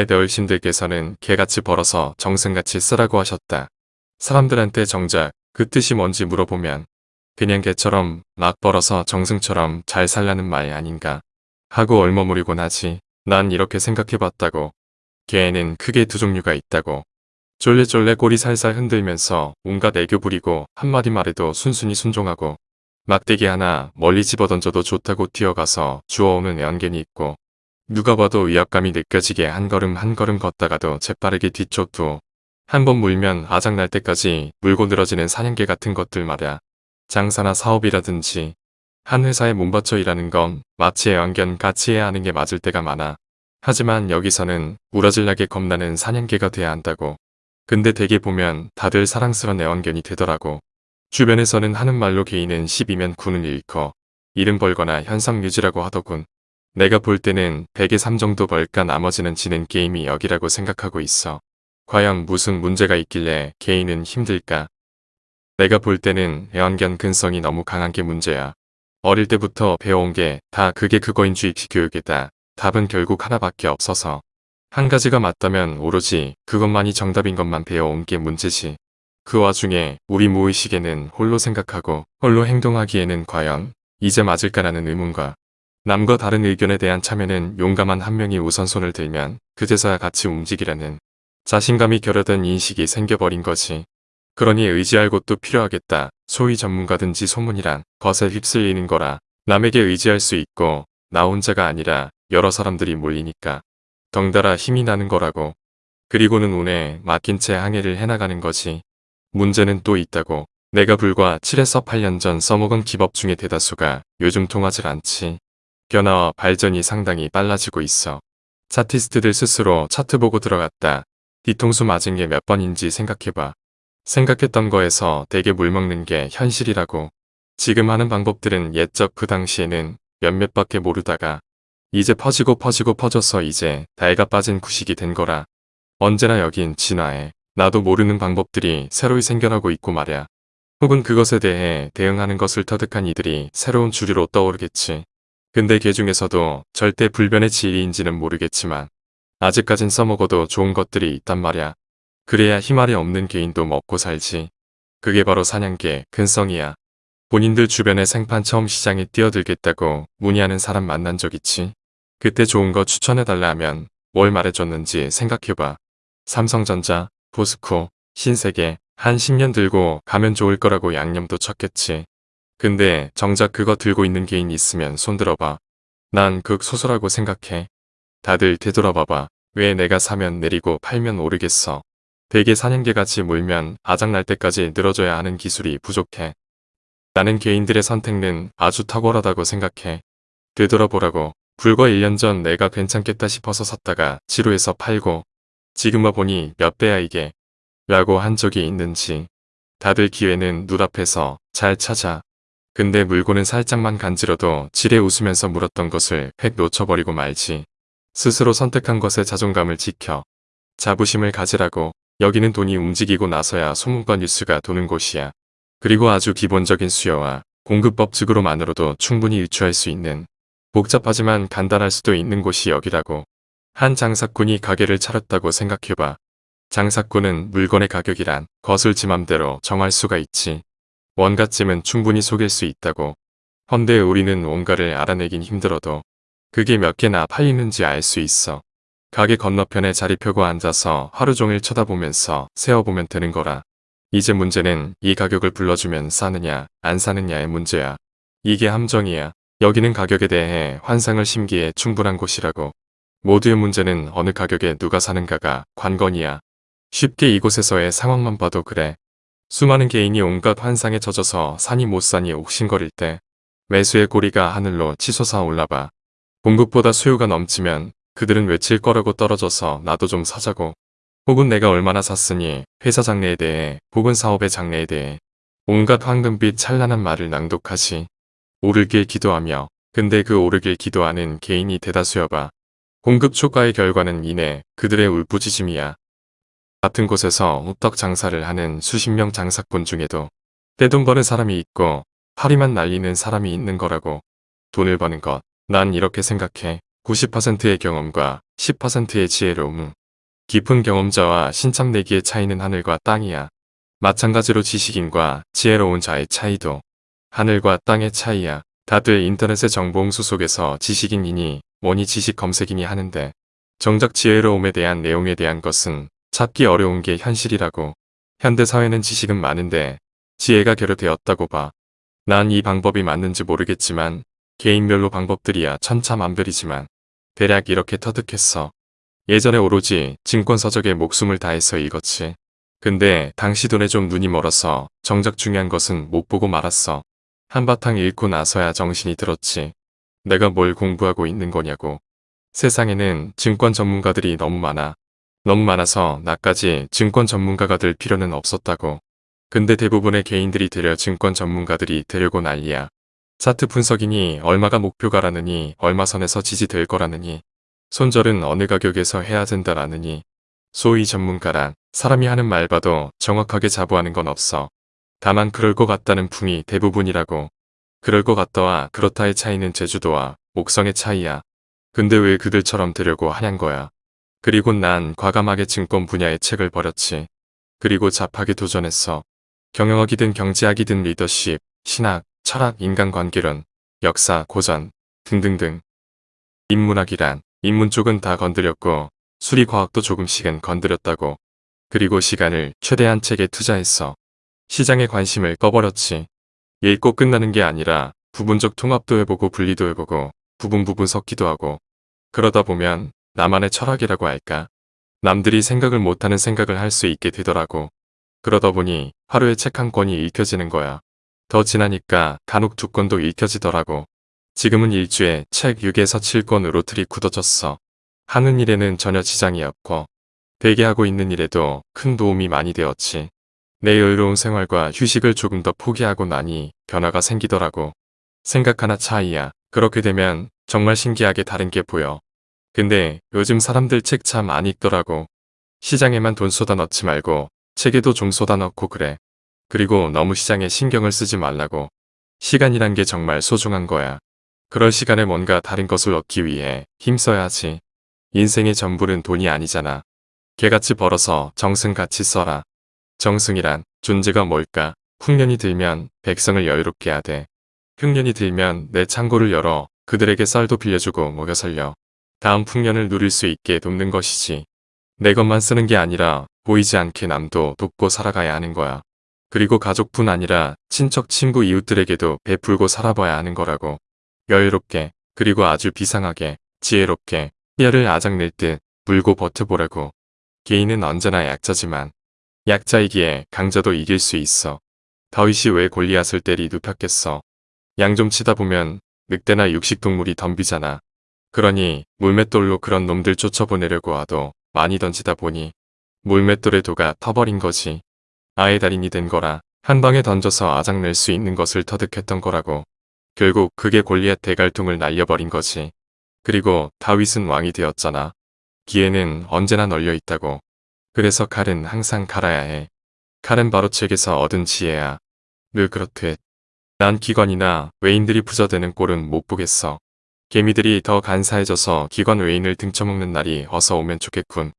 옛 어르신들께서는 개같이 벌어서 정승같이 쓰라고 하셨다. 사람들한테 정작 그 뜻이 뭔지 물어보면 그냥 개처럼 막 벌어서 정승처럼 잘 살라는 말 아닌가 하고 얼머무리곤 하지. 난 이렇게 생각해봤다고. 개에는 크게 두 종류가 있다고. 쫄래쫄래 꼬리 살살 흔들면서 온갖 애교 부리고 한마디 말에도 순순히 순종하고 막대기 하나 멀리 집어던져도 좋다고 뛰어가서 주워오는 애완견이 있고 누가 봐도 위압감이 느껴지게 한 걸음 한 걸음 걷다가도 재빠르게 뒤쫓고 한번 물면 아작날 때까지 물고 늘어지는 사냥개 같은 것들 말야. 장사나 사업이라든지 한 회사에 몸바쳐 일하는 건 마치 애완견 같이 해야 하는 게 맞을 때가 많아. 하지만 여기서는 우러질나게 겁나는 사냥개가 돼야 한다고. 근데 대개 보면 다들 사랑스런 애완견이 되더라고. 주변에서는 하는 말로 개인은 10이면 9는 잃고 이름 벌거나 현상 유지라고 하더군. 내가 볼 때는 100에 3 정도 벌까 나머지는 지는 게임이 여기라고 생각하고 있어. 과연 무슨 문제가 있길래 개인은 힘들까? 내가 볼 때는 애완견 근성이 너무 강한 게 문제야. 어릴 때부터 배워온 게 다 그게 그거인 주 입시 교육이다. 답은 결국 하나밖에 없어서. 한 가지가 맞다면 오로지 그것만이 정답인 것만 배워온 게 문제지. 그 와중에 우리 무의식에는 홀로 생각하고 홀로 행동하기에는 과연 이제 맞을까라는 의문과 남과 다른 의견에 대한 참여는 용감한 한 명이 우선손을 들면 그제서야 같이 움직이라는 자신감이 결여된 인식이 생겨버린 거지. 그러니 의지할 곳도 필요하겠다. 소위 전문가든지 소문이란 것에 휩쓸리는 거라 남에게 의지할 수 있고 나 혼자가 아니라 여러 사람들이 몰리니까 덩달아 힘이 나는 거라고. 그리고는 운에 맡긴 채 항해를 해나가는 거지. 문제는 또 있다고. 내가 불과 7에서 8년 전 써먹은 기법 중에 대다수가 요즘 통하질 않지. 변화와 발전이 상당히 빨라지고 있어. 차티스트들 스스로 차트 보고 들어갔다. 뒤통수 맞은 게 몇 번인지 생각해봐. 생각했던 거에서 되게 물먹는 게 현실이라고. 지금 하는 방법들은 옛적 그 당시에는 몇몇밖에 모르다가 이제 퍼지고 퍼지고 퍼져서 이제 달가 빠진 구식이 된 거라. 언제나 여긴 진화에 나도 모르는 방법들이 새로이 생겨나고 있고 말야. 혹은 그것에 대해 대응하는 것을 터득한 이들이 새로운 주류로 떠오르겠지. 근데 개 중에서도 절대 불변의 진리인지는 모르겠지만 아직까진 써먹어도 좋은 것들이 있단 말야. 그래야 희말이 없는 개인도 먹고 살지. 그게 바로 사냥개, 근성이야. 본인들 주변에 생판 처음 시장에 뛰어들겠다고 문의하는 사람 만난 적 있지? 그때 좋은 거 추천해달라 하면 뭘 말해줬는지 생각해봐. 삼성전자, 포스코, 신세계, 한 10년 들고 가면 좋을 거라고 양념도 쳤겠지. 근데 정작 그거 들고 있는 개인 있으면 손들어봐. 난 극소수라고 생각해. 다들 되돌아봐봐. 왜 내가 사면 내리고 팔면 오르겠어. 대개 사냥개같이 물면 아작날 때까지 늘어져야 하는 기술이 부족해. 나는 개인들의 선택은 아주 탁월하다고 생각해. 되돌아보라고. 불과 1년 전 내가 괜찮겠다 싶어서 샀다가 지루해서 팔고 지금 와보니 몇 배야 이게 라고 한 적이 있는지. 다들 기회는 눈앞에서 잘 찾아. 근데 물고는 살짝만 간지러도 지레 웃으면서 물었던 것을 획 놓쳐버리고 말지. 스스로 선택한 것에 자존감을 지켜. 자부심을 가지라고. 여기는 돈이 움직이고 나서야 소문과 뉴스가 도는 곳이야. 그리고 아주 기본적인 수요와 공급법칙으로만으로도 충분히 유추할 수 있는 복잡하지만 간단할 수도 있는 곳이 여기라고. 한 장사꾼이 가게를 차렸다고 생각해봐. 장사꾼은 물건의 가격이란 것을 지 맘대로 정할 수가 있지. 원가쯤은 충분히 속일 수 있다고. 헌데 우리는 원가를 알아내긴 힘들어도 그게 몇 개나 팔리는지 알 수 있어. 가게 건너편에 자리 펴고 앉아서 하루 종일 쳐다보면서 세어보면 되는 거라. 이제 문제는 이 가격을 불러주면 사느냐 안 사느냐의 문제야. 이게 함정이야. 여기는 가격에 대해 환상을 심기에 충분한 곳이라고. 모두의 문제는 어느 가격에 누가 사는가가 관건이야. 쉽게 이곳에서의 상황만 봐도 그래. 수많은 개인이 온갖 환상에 젖어서 산이 못 사니 옥신거릴 때 매수의 고리가 하늘로 치솟아 올라봐. 공급보다 수요가 넘치면 그들은 외칠 거라고 떨어져서 나도 좀 사자고. 혹은 내가 얼마나 샀으니 회사 장래에 대해 혹은 사업의 장래에 대해 온갖 황금빛 찬란한 말을 낭독하지. 오르길 기도하며 근데 그 오르길 기도하는 개인이 대다수여봐. 공급 초과의 결과는 이내 그들의 울부짖음이야. 같은 곳에서 호떡 장사를 하는 수십 명 장사꾼 중에도 떼돈 버는 사람이 있고 파리만 날리는 사람이 있는 거라고. 돈을 버는 것. 난 이렇게 생각해. 90%의 경험과 10%의 지혜로움. 깊은 경험자와 신참내기의 차이는 하늘과 땅이야. 마찬가지로 지식인과 지혜로운 자의 차이도 하늘과 땅의 차이야. 다들 인터넷의 정보홍수 속에서 지식인이니 뭐니 지식 검색이니 하는데 정작 지혜로움에 대한 내용에 대한 것은 찾기 어려운 게 현실이라고. 현대사회는 지식은 많은데 지혜가 결여되었다고 봐. 난 이 방법이 맞는지 모르겠지만 개인별로 방법들이야 천차만별이지만 대략 이렇게 터득했어. 예전에 오로지 증권서적에 목숨을 다해서 읽었지. 근데 당시 돈에 좀 눈이 멀어서 정작 중요한 것은 못 보고 말았어. 한바탕 읽고 나서야 정신이 들었지. 내가 뭘 공부하고 있는 거냐고. 세상에는 증권 전문가들이 너무 많아. 너무 많아서 나까지 증권 전문가가 될 필요는 없었다고. 근데 대부분의 개인들이 되려 증권 전문가들이 되려고 난리야. 차트 분석이니 얼마가 목표가라느니 얼마 선에서 지지될 거라느니 손절은 어느 가격에서 해야 된다라느니 소위 전문가란 사람이 하는 말 봐도 정확하게 자부하는 건 없어. 다만 그럴 것 같다는 풍이 대부분이라고. 그럴 것 같다와 그렇다의 차이는 제주도와 목성의 차이야. 근데 왜 그들처럼 되려고 하냔 거야. 그리고 난 과감하게 증권 분야의 책을 버렸지. 그리고 잡하게 도전했어. 경영학이든 경제학이든 리더십, 신학, 철학, 인간관계론, 역사, 고전 등등등. 인문학이란 인문 쪽은 다 건드렸고 수리과학도 조금씩은 건드렸다고. 그리고 시간을 최대한 책에 투자했어. 시장에 관심을 꺼버렸지. 읽고 끝나는 게 아니라 부분적 통합도 해보고 분리도 해보고 부분 부분 섞기도 하고 그러다 보면 나만의 철학이라고 할까? 남들이 생각을 못하는 생각을 할 수 있게 되더라고. 그러다 보니 하루에 책 한 권이 읽혀지는 거야. 더 지나니까 간혹 두 권도 읽혀지더라고. 지금은 일주에 책 6에서 7권으로 틀이 굳어졌어. 하는 일에는 전혀 지장이 없고 대개 하고 있는 일에도 큰 도움이 많이 되었지. 내 여유로운 생활과 휴식을 조금 더 포기하고 나니 변화가 생기더라고. 생각 하나 차이야. 그렇게 되면 정말 신기하게 다른 게 보여. 근데 요즘 사람들 책 참 안 읽더라고. 시장에만 돈 쏟아 넣지 말고 책에도 좀 쏟아 넣고 그래. 그리고 너무 시장에 신경을 쓰지 말라고. 시간이란 게 정말 소중한 거야. 그럴 시간에 뭔가 다른 것을 얻기 위해 힘써야지. 인생의 전부는 돈이 아니잖아. 개같이 벌어서 정승같이 써라. 정승이란 존재가 뭘까? 흉년이 들면 백성을 여유롭게 하되 흉년이 들면 내 창고를 열어 그들에게 쌀도 빌려주고 먹여 살려. 다음 풍년을 누릴 수 있게 돕는 것이지. 내 것만 쓰는 게 아니라 보이지 않게 남도 돕고 살아가야 하는 거야. 그리고 가족뿐 아니라 친척, 친구, 이웃들에게도 베풀고 살아봐야 하는 거라고. 여유롭게, 그리고 아주 비상하게, 지혜롭게, 뼈를 아작낼 듯 물고 버텨보라고. 개인은 언제나 약자지만 약자이기에 강자도 이길 수 있어. 다윗이 왜 골리앗을 때리 눕혔겠어. 양 좀 치다 보면 늑대나 육식동물이 덤비잖아. 그러니 물맷돌로 그런 놈들 쫓아보내려고 하도 많이 던지다 보니 물맷돌의 도가 터버린 거지. 아예 달인이 된 거라 한 방에 던져서 아작낼 수 있는 것을 터득했던 거라고. 결국 그게 골리앗 대갈통을 날려버린 거지. 그리고 다윗은 왕이 되었잖아. 기회는 언제나 널려 있다고. 그래서 칼은 항상 갈아야 해. 칼은 바로 책에서 얻은 지혜야. 늘 그렇듯. 난 기관이나 외인들이 부자되는 꼴은 못 보겠어. 개미들이 더 간사해져서 기관 외인을 등쳐먹는 날이 어서 오면 좋겠군.